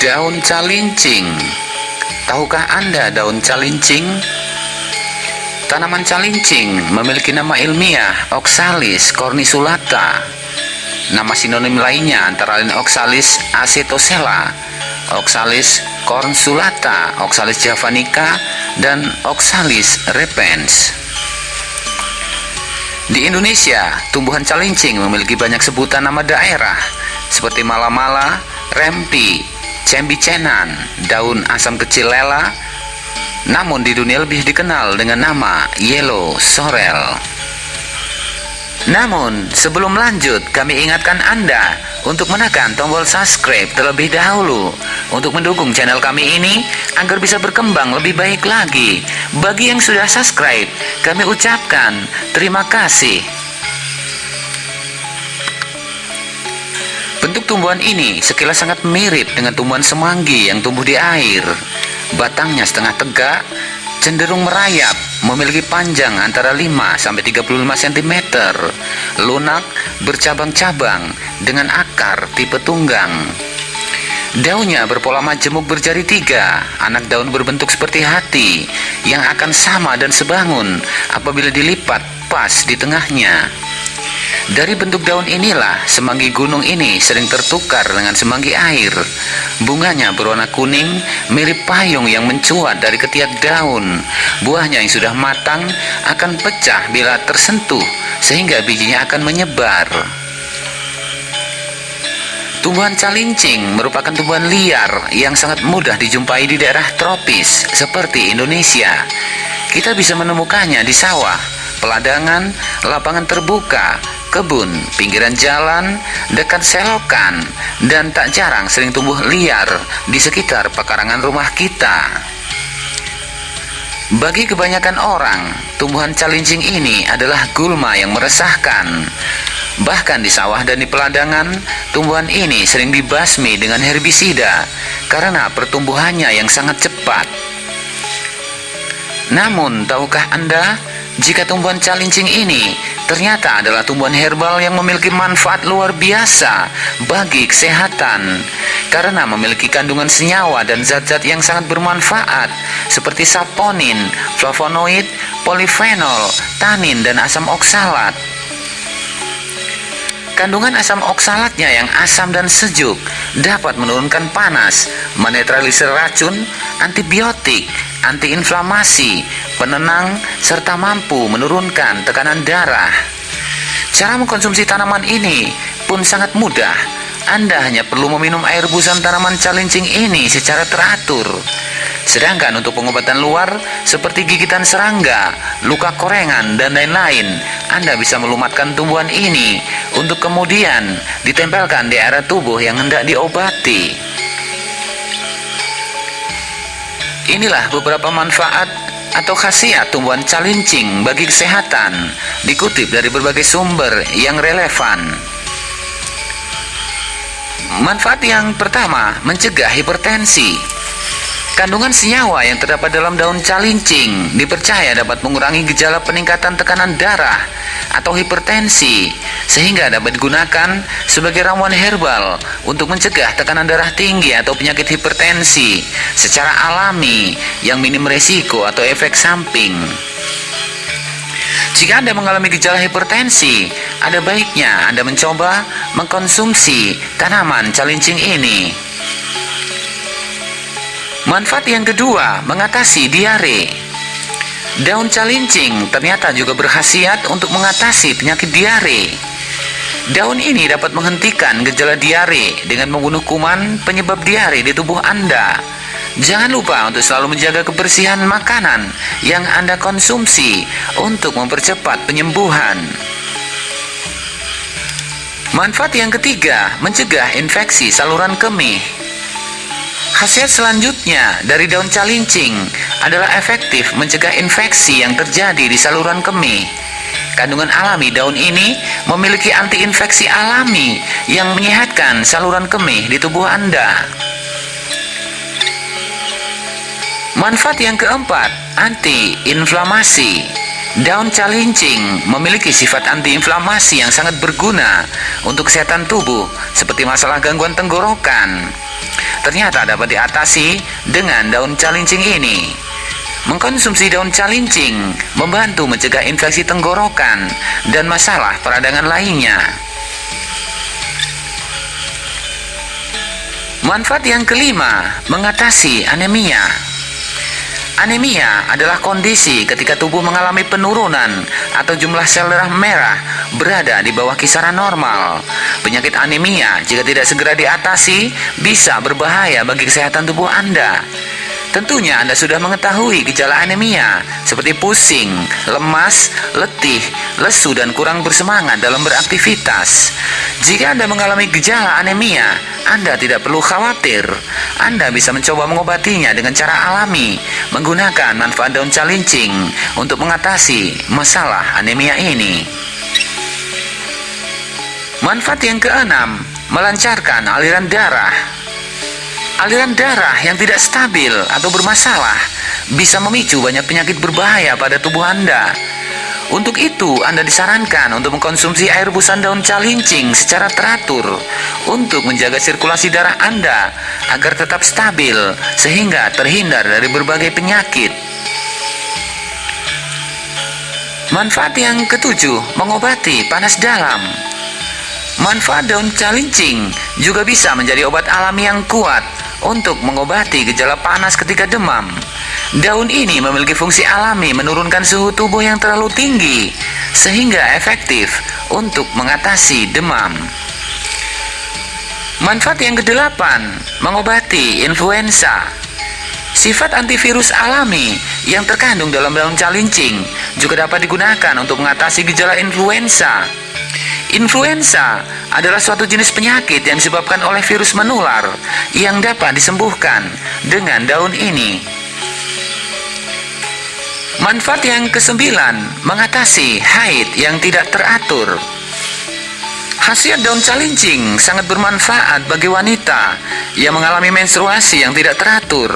Daun calincing Tahukah Anda daun calincing? Tanaman calincing memiliki nama ilmiah Oxalis corniculata. Nama sinonim lainnya antara lain Oxalis acetosella, Oxalis cornsulata, Oxalis javanica, dan Oxalis repens. Di Indonesia, tumbuhan calincing memiliki banyak sebutan nama daerah seperti mala-mala, rempi, cembicenan, daun asam kecil lela, namun di dunia lebih dikenal dengan nama yellow sorrel. Namun, sebelum lanjut, kami ingatkan Anda untuk menekan tombol subscribe terlebih dahulu untuk mendukung channel kami ini agar bisa berkembang lebih baik lagi. Bagi yang sudah subscribe, kami ucapkan terima kasih. Bentuk tumbuhan ini sekilas sangat mirip dengan tumbuhan semanggi yang tumbuh di air. Batangnya setengah tegak, cenderung merayap, memiliki panjang antara 5 sampai 35 cm, lunak, bercabang-cabang dengan akar tipe tunggang. Daunnya berpola majemuk berjari tiga, anak daun berbentuk seperti hati yang akan sama dan sebangun apabila dilipat pas di tengahnya. Dari bentuk daun inilah semanggi gunung ini sering tertukar dengan semanggi air. Bunganya berwarna kuning, mirip payung yang mencuat dari ketiak daun. Buahnya yang sudah matang akan pecah bila tersentuh, sehingga bijinya akan menyebar. Tumbuhan calincing merupakan tumbuhan liar yang sangat mudah dijumpai di daerah tropis seperti Indonesia. Kita bisa menemukannya di sawah, peladangan, lapangan terbuka, kebun, pinggiran jalan, dekat selokan, dan tak jarang sering tumbuh liar di sekitar pekarangan rumah kita. Bagi kebanyakan orang, tumbuhan calincing ini adalah gulma yang meresahkan. Bahkan di sawah dan di peladangan, tumbuhan ini sering dibasmi dengan herbisida karena pertumbuhannya yang sangat cepat. Namun, tahukah Anda jika tumbuhan calincing ini ternyata adalah tumbuhan herbal yang memiliki manfaat luar biasa bagi kesehatan karena memiliki kandungan senyawa dan zat-zat yang sangat bermanfaat seperti saponin, flavonoid, polifenol, tanin, dan asam oksalat. Kandungan asam oksalatnya yang asam dan sejuk dapat menurunkan panas, menetralisir racun, antibiotik, antiinflamasi, penenang, serta mampu menurunkan tekanan darah. Cara mengkonsumsi tanaman ini pun sangat mudah. Anda hanya perlu meminum air busan tanaman calincing ini secara teratur. Sedangkan untuk pengobatan luar seperti gigitan serangga, luka korengan, dan lain-lain, Anda bisa melumatkan tumbuhan ini untuk kemudian ditempelkan di area tubuh yang hendak diobati. Inilah beberapa manfaat atau khasiat tumbuhan calincing bagi kesehatan dikutip dari berbagai sumber yang relevan. Manfaat yang pertama, mencegah hipertensi. Kandungan senyawa yang terdapat dalam daun calincing dipercaya dapat mengurangi gejala peningkatan tekanan darah atau hipertensi sehingga dapat digunakan sebagai ramuan herbal untuk mencegah tekanan darah tinggi atau penyakit hipertensi secara alami yang minim resiko atau efek samping. Jika Anda mengalami gejala hipertensi, ada baiknya Anda mencoba mengkonsumsi tanaman calincing ini. Manfaat yang kedua, mengatasi diare. Daun calincing ternyata juga berkhasiat untuk mengatasi penyakit diare. Daun ini dapat menghentikan gejala diare dengan membunuh kuman penyebab diare di tubuh Anda. Jangan lupa untuk selalu menjaga kebersihan makanan yang Anda konsumsi untuk mempercepat penyembuhan. Manfaat yang ketiga, mencegah infeksi saluran kemih. Khasiat selanjutnya dari daun calincing adalah efektif mencegah infeksi yang terjadi di saluran kemih. Kandungan alami daun ini memiliki antiinfeksi alami yang menyehatkan saluran kemih di tubuh Anda. Manfaat yang keempat, antiinflamasi. Daun calincing memiliki sifat antiinflamasi yang sangat berguna untuk kesehatan tubuh seperti masalah gangguan tenggorokan, ternyata dapat diatasi dengan daun calincing ini. Mengkonsumsi daun calincing membantu mencegah infeksi tenggorokan dan masalah peradangan lainnya. Manfaat yang kelima, mengatasi anemia. Anemia adalah kondisi ketika tubuh mengalami penurunan atau jumlah sel darah merah berada di bawah kisaran normal. Penyakit anemia jika tidak segera diatasi bisa berbahaya bagi kesehatan tubuh Anda. Tentunya Anda sudah mengetahui gejala anemia seperti pusing, lemas, letih, lesu dan kurang bersemangat dalam beraktivitas. Jika Anda mengalami gejala anemia, Anda tidak perlu khawatir. Anda bisa mencoba mengobatinya dengan cara alami menggunakan manfaat daun calincing untuk mengatasi masalah anemia ini. Manfaat yang keenam, melancarkan aliran darah. Aliran darah yang tidak stabil atau bermasalah bisa memicu banyak penyakit berbahaya pada tubuh Anda. Untuk itu, Anda disarankan untuk mengkonsumsi air busan daun calincing secara teratur untuk menjaga sirkulasi darah Anda agar tetap stabil sehingga terhindar dari berbagai penyakit. Manfaat yang ketujuh, mengobati panas dalam. Manfaat daun calincing juga bisa menjadi obat alami yang kuat untuk mengobati gejala panas ketika demam. Daun ini memiliki fungsi alami menurunkan suhu tubuh yang terlalu tinggi, sehingga efektif untuk mengatasi demam. Manfaat yang kedelapan, mengobati influenza. Sifat antivirus alami yang terkandung dalam daun calincing juga dapat digunakan untuk mengatasi gejala influenza. Influenza adalah suatu jenis penyakit yang disebabkan oleh virus menular yang dapat disembuhkan dengan daun ini. Manfaat yang kesembilan, mengatasi haid yang tidak teratur. Khasiat daun calincing sangat bermanfaat bagi wanita yang mengalami menstruasi yang tidak teratur.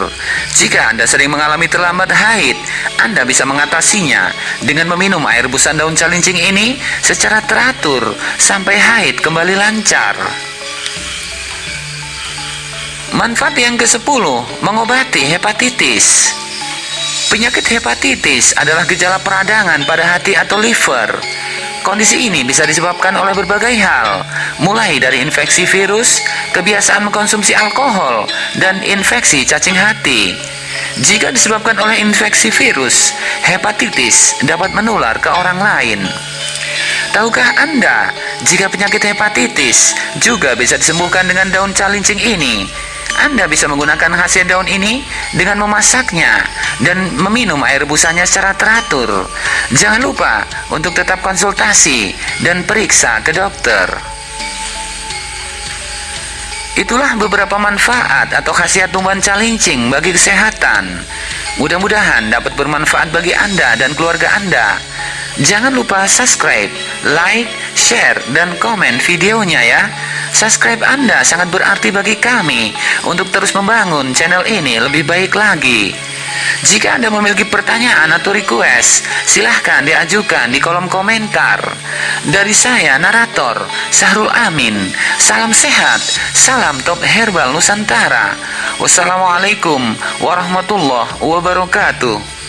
Jika Anda sering mengalami terlambat haid, Anda bisa mengatasinya dengan meminum air busan daun calincing ini secara teratur sampai haid kembali lancar. Manfaat yang ke-10, mengobati hepatitis. Penyakit hepatitis adalah gejala peradangan pada hati atau liver Kondisi ini bisa disebabkan oleh berbagai hal, mulai dari infeksi virus, kebiasaan mengkonsumsi alkohol, dan infeksi cacing hati. Jika disebabkan oleh infeksi virus, hepatitis dapat menular ke orang lain. Tahukah Anda jika penyakit hepatitis juga bisa disembuhkan dengan daun calincing ini? Anda bisa menggunakan hasil daun ini dengan memasaknya dan meminum air busanya secara teratur. Jangan lupa untuk tetap konsultasi dan periksa ke dokter. Itulah beberapa manfaat atau khasiat tumbuhan calincing bagi kesehatan. Mudah-mudahan dapat bermanfaat bagi Anda dan keluarga Anda. Jangan lupa subscribe, like, share, dan komen videonya ya. Subscribe Anda sangat berarti bagi kami untuk terus membangun channel ini lebih baik lagi. Jika Anda memiliki pertanyaan atau request, silahkan diajukan di kolom komentar. Dari saya, narator, Sahrul Amin. Salam sehat, salam top herbal Nusantara. Wassalamualaikum warahmatullahi wabarakatuh.